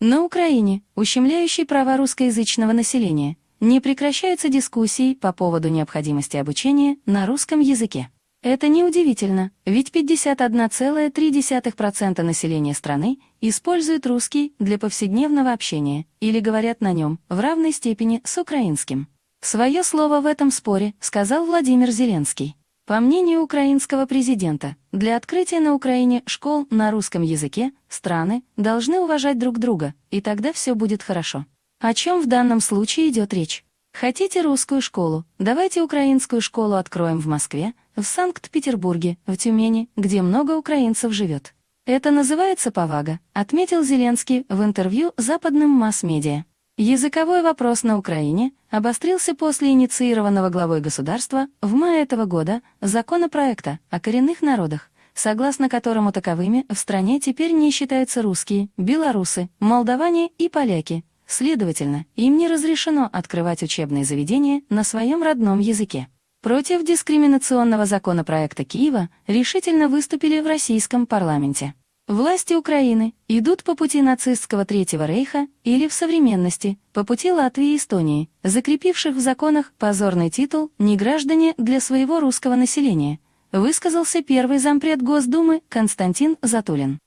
На Украине, ущемляющей права русскоязычного населения, не прекращаются дискуссии по поводу необходимости обучения на русском языке. Это неудивительно, ведь 51,3% населения страны используют русский для повседневного общения или говорят на нем в равной степени с украинским. Свое слово в этом споре сказал Владимир Зеленский. По мнению украинского президента, для открытия на Украине школ на русском языке страны должны уважать друг друга, и тогда все будет хорошо. О чем в данном случае идет речь? Хотите русскую школу? Давайте украинскую школу откроем в Москве, в Санкт-Петербурге, в Тюмени, где много украинцев живет. Это называется повага, отметил Зеленский в интервью западным масс-медиа. Языковой вопрос на Украине обострился после инициированного главой государства в мае этого года законопроекта о коренных народах, согласно которому таковыми в стране теперь не считаются русские, белорусы, молдаване и поляки. Следовательно, им не разрешено открывать учебные заведения на своем родном языке. Против дискриминационного законопроекта Киева решительно выступили в российском парламенте. Власти Украины идут по пути нацистского Третьего Рейха или в современности, по пути Латвии и Эстонии, закрепивших в законах позорный титул «неграждане» для своего русского населения, высказался первый зампред Госдумы Константин Затулин.